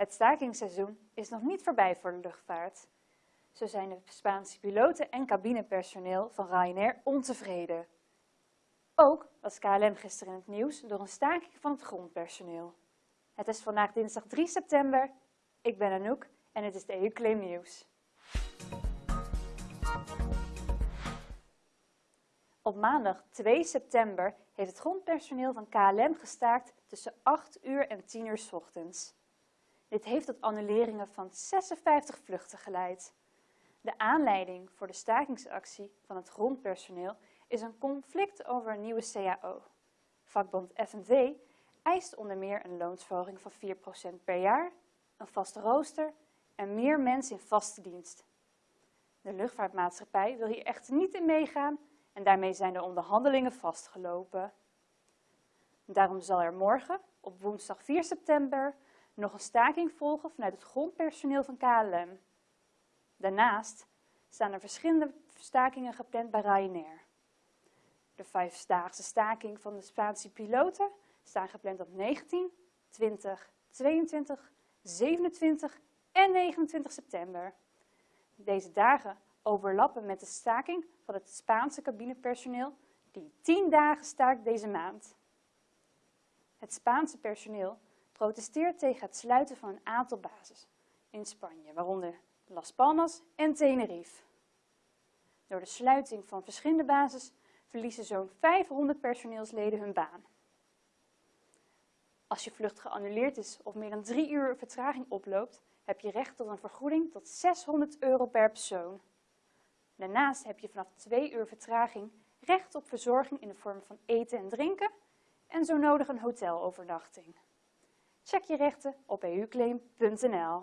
Het stakingsseizoen is nog niet voorbij voor de luchtvaart. Zo zijn de Spaanse piloten en cabinepersoneel van Ryanair ontevreden. Ook was KLM gisteren in het nieuws door een staking van het grondpersoneel. Het is vandaag dinsdag 3 september. Ik ben Anouk en het is de EU-claim nieuws. Op maandag 2 september heeft het grondpersoneel van KLM gestaakt tussen 8 uur en 10 uur s ochtends. Dit heeft tot annuleringen van 56 vluchten geleid. De aanleiding voor de stakingsactie van het grondpersoneel is een conflict over een nieuwe CAO. Vakbond FNV eist onder meer een loonsverhoging van 4% per jaar, een vaste rooster en meer mensen in vaste dienst. De luchtvaartmaatschappij wil hier echter niet in meegaan en daarmee zijn de onderhandelingen vastgelopen. Daarom zal er morgen, op woensdag 4 september, nog een staking volgen vanuit het grondpersoneel van KLM. Daarnaast staan er verschillende stakingen gepland bij Ryanair. De vijfdaagse staking van de Spaanse piloten staan gepland op 19, 20, 22, 27 en 29 september. Deze dagen overlappen met de staking van het Spaanse cabinepersoneel die 10 dagen staakt deze maand. Het Spaanse personeel protesteert tegen het sluiten van een aantal bases in Spanje, waaronder Las Palmas en Tenerife. Door de sluiting van verschillende bases verliezen zo'n 500 personeelsleden hun baan. Als je vlucht geannuleerd is of meer dan drie uur vertraging oploopt, heb je recht tot een vergoeding tot 600 euro per persoon. Daarnaast heb je vanaf twee uur vertraging recht op verzorging in de vorm van eten en drinken en zo nodig een hotelovernachting. Check je rechten op euclaim.nl.